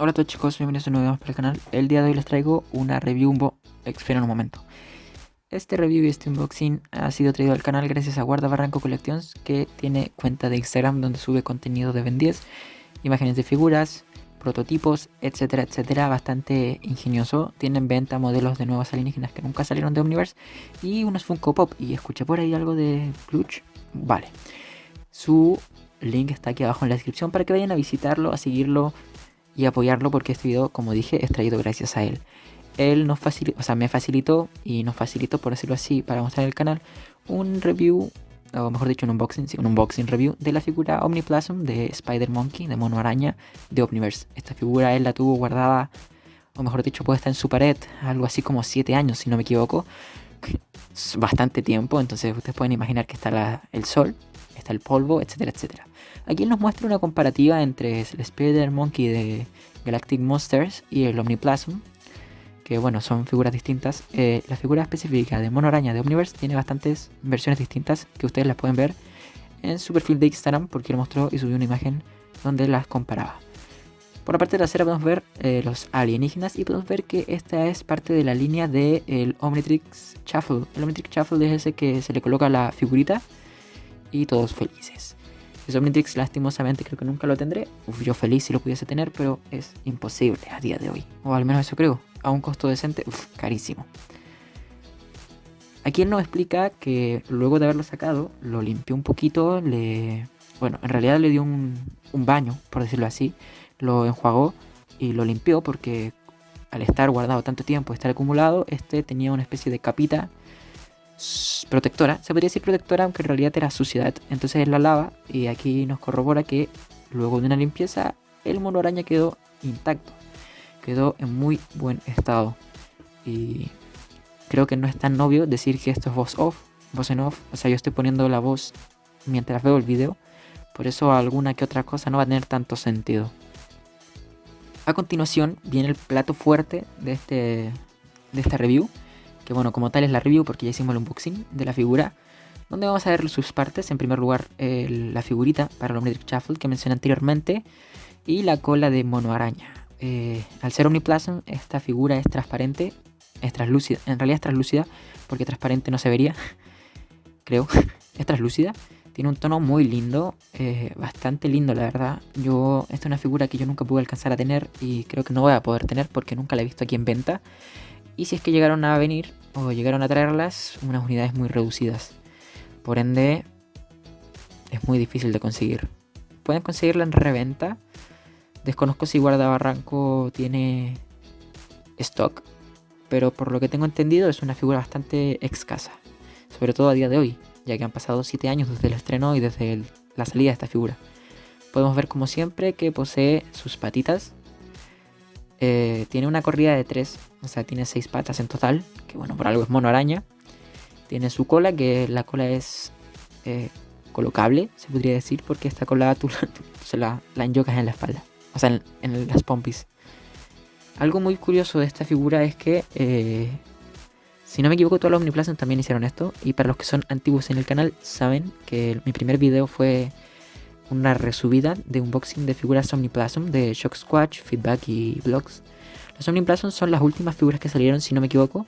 Hola a todos chicos, bienvenidos a un nuevo para el canal. El día de hoy les traigo una review un Esperen un momento. Este review y este unboxing ha sido traído al canal gracias a Guarda Barranco Collections que tiene cuenta de Instagram donde sube contenido de Ben 10, imágenes de figuras, prototipos, etcétera, etcétera, bastante ingenioso. Tienen venta modelos de nuevos alienígenas que nunca salieron de Omniverse y unos Funko Pop. Y escuché por ahí algo de Clutch. Vale. Su link está aquí abajo en la descripción para que vayan a visitarlo, a seguirlo y apoyarlo porque este video, como dije, es traído gracias a él. Él nos facilitó, o sea, me facilitó y nos facilitó, por decirlo así, para mostrar en el canal, un review, o mejor dicho, un unboxing, sí, un unboxing review de la figura Omniplasm de Spider Monkey, de Mono Araña, de Omniverse. Esta figura él la tuvo guardada, o mejor dicho, puesta en su pared, algo así como 7 años, si no me equivoco. Bastante tiempo, entonces ustedes pueden imaginar que está el sol, está el polvo, etcétera, etcétera. Aquí nos muestra una comparativa entre el Spider Monkey de Galactic Monsters y el Omniplasm, que bueno, son figuras distintas. Eh, la figura específica de Mono Araña de Omniverse tiene bastantes versiones distintas que ustedes las pueden ver en su perfil de Instagram porque lo mostró y subió una imagen donde las comparaba. Por la parte trasera podemos ver eh, los alienígenas y podemos ver que esta es parte de la línea del el Omnitrix Shuffle. El Omnitrix Shuffle es ese que se le coloca la figurita y todos felices. El Omnitrix lastimosamente creo que nunca lo tendré. yo feliz si lo pudiese tener, pero es imposible a día de hoy. O al menos eso creo. A un costo decente, carísimo. Aquí él nos explica que luego de haberlo sacado, lo limpió un poquito, le... Bueno, en realidad le dio un, un baño, por decirlo así. Lo enjuagó y lo limpió porque al estar guardado tanto tiempo, estar acumulado, este tenía una especie de capita protectora. Se podría decir protectora, aunque en realidad era suciedad. Entonces él la lava y aquí nos corrobora que luego de una limpieza el mono araña quedó intacto. Quedó en muy buen estado. Y creo que no es tan obvio decir que esto es voz off, voz en off. O sea, yo estoy poniendo la voz mientras veo el video. Por eso alguna que otra cosa no va a tener tanto sentido. A continuación viene el plato fuerte de, este, de esta review que bueno, como tal es la review porque ya hicimos el unboxing de la figura, donde vamos a ver sus partes. En primer lugar, la figurita para el Omnitrix Shuffle que mencioné anteriormente y la cola de mono araña. Eh, al ser Omniplasm, esta figura es transparente, es translúcida, en realidad es translúcida porque transparente no se vería, creo, es translúcida. Tiene un tono muy lindo, eh, bastante lindo la verdad. Yo, esta es una figura que yo nunca pude alcanzar a tener y creo que no voy a poder tener porque nunca la he visto aquí en venta. Y si es que llegaron a venir llegaron a traerlas, unas unidades muy reducidas. Por ende, es muy difícil de conseguir. Pueden conseguirla en reventa. Desconozco si Guardabarranco tiene stock, pero por lo que tengo entendido es una figura bastante escasa, sobre todo a día de hoy, ya que han pasado 7 años desde el estreno y desde la salida de esta figura. Podemos ver como siempre que posee sus patitas eh, tiene una corrida de 3, o sea, tiene 6 patas en total, que bueno, por algo es mono araña. Tiene su cola, que la cola es eh, colocable, se podría decir, porque esta cola tú, se la, la enyocas en la espalda, o sea, en, las pompis. Algo muy curioso de esta figura es que, eh, si no me equivoco, todos los Omniplasm también hicieron esto. Y para los que son antiguos en el canal, saben que mi primer video fue una resubida de unboxing de figuras Omniplasm de Shock Squatch, Feedback y Vlogs. Los Omniplasm son las últimas figuras que salieron, si no me equivoco,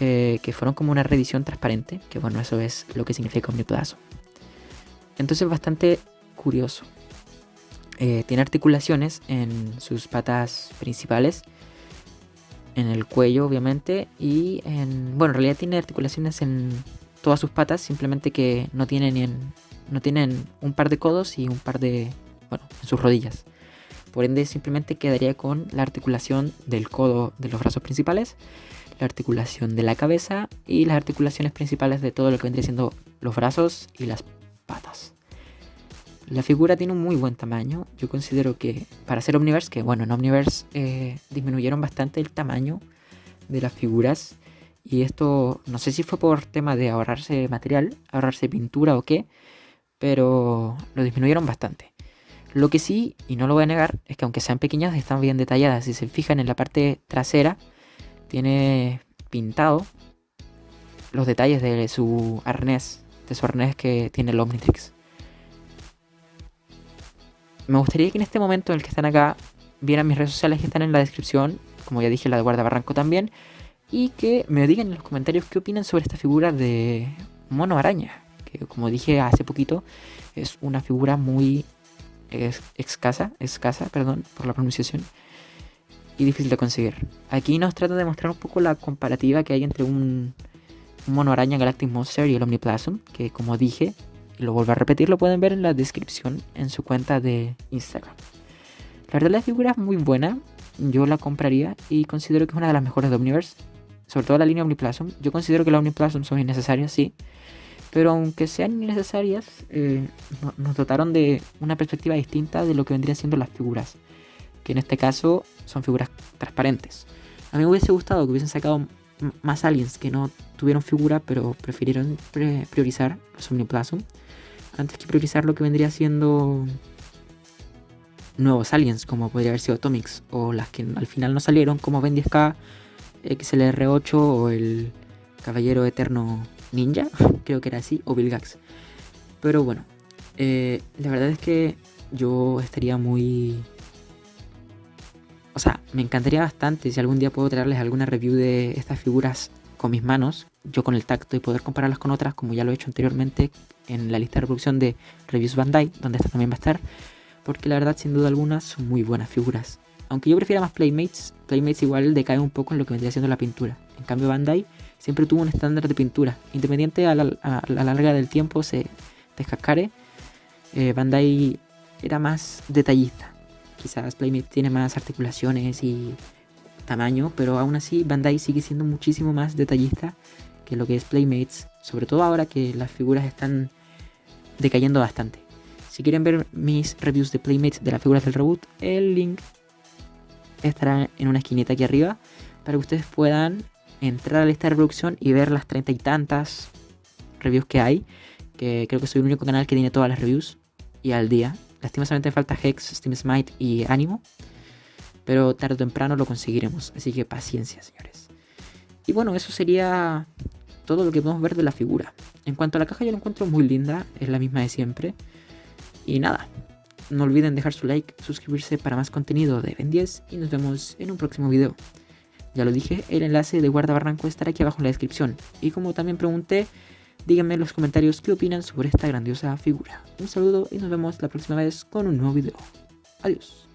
eh, que fueron como una reedición transparente, que bueno, eso es lo que significa Omniplasm. Entonces bastante curioso. Eh, tiene articulaciones en sus patas principales, en el cuello obviamente, y en... Bueno, en realidad tiene articulaciones en todas sus patas, simplemente que no tiene ni en no tienen un par de codos y un par de, bueno, en sus rodillas. Por ende, simplemente quedaría con la articulación del codo de los brazos principales, la articulación de la cabeza y las articulaciones principales de todo lo que vendría siendo los brazos y las patas. La figura tiene un muy buen tamaño. Yo considero que para ser Omniverse, que bueno, en Omniverse eh, disminuyeron bastante el tamaño de las figuras. Y esto no sé si fue por tema de ahorrarse material, ahorrarse pintura o qué, pero lo disminuyeron bastante. Lo que sí, y no lo voy a negar, es que aunque sean pequeñas, están bien detalladas. Si se fijan en la parte trasera, tiene pintado los detalles de su arnés, de su arnés que tiene el Omnitrix. Me gustaría que en este momento en el que están acá vieran mis redes sociales que están en la descripción, como ya dije, la de Guarda Barranco también, y que me digan en los comentarios qué opinan sobre esta figura de mono araña, que como dije hace poquito, es una figura muy escasa, escasa, perdón por la pronunciación, y difícil de conseguir. Aquí nos trata de mostrar un poco la comparativa que hay entre un, mono araña Galactic Monster y el Omniplasm, que como dije, y lo vuelvo a repetir, lo pueden ver en la descripción en su cuenta de Instagram. La verdad la figura es muy buena, yo la compraría y considero que es una de las mejores de Omniverse, sobre todo la línea Omniplasm. Yo considero que las Omniplasm son innecesarias, sí, pero aunque sean innecesarias, eh, nos dotaron de una perspectiva distinta de lo que vendrían siendo las figuras, que en este caso son figuras transparentes. A mí me hubiese gustado que hubiesen sacado más aliens que no tuvieron figura, pero prefirieron priorizar los Omniplasm antes que priorizar lo que vendría siendo nuevos aliens, como podría haber sido Atomics, o las que al final no salieron, como Ben 10K, XLR8 o el Caballero Eterno Ninja, creo que era así, o Vilgax. Pero bueno, eh, la verdad es que yo estaría muy... O sea, me encantaría bastante si algún día puedo traerles alguna review de estas figuras con mis manos, yo con el tacto y poder compararlas con otras, como ya lo he hecho anteriormente en la lista de reproducción de Reviews Bandai, donde esta también va a estar porque la verdad sin duda alguna son muy buenas figuras. Aunque yo prefiera más Playmates, Playmates igual decae un poco en lo que vendría siendo la pintura. En cambio Bandai siempre tuvo un estándar de pintura. Independiente a la, larga del tiempo se descascare, eh, Bandai era más detallista. Quizás Playmates tiene más articulaciones y tamaño, pero aún así Bandai sigue siendo muchísimo más detallista que lo que es Playmates, sobre todo ahora que las figuras están decayendo bastante. Si quieren ver mis reviews de Playmates de las figuras del reboot, el link estará en una esquinita aquí arriba para que ustedes puedan entrar a la lista de reproducción y ver las treinta y tantas reviews que hay. Que creo que soy el único canal que tiene todas las reviews y al día. Lastimosamente falta Hex, Steam Smite y Animo. Pero tarde o temprano lo conseguiremos. Así que paciencia, señores. Y bueno, eso sería todo lo que podemos ver de la figura. En cuanto a la caja, yo la encuentro muy linda. Es la misma de siempre. Y nada, no olviden dejar su like, suscribirse para más contenido de Ben 10 y nos vemos en un próximo video. Ya lo dije, el enlace de Guarda Barranco estará aquí abajo en la descripción. Y como también pregunté, díganme en los comentarios qué opinan sobre esta grandiosa figura. Un saludo y nos vemos la próxima vez con un nuevo video. Adiós.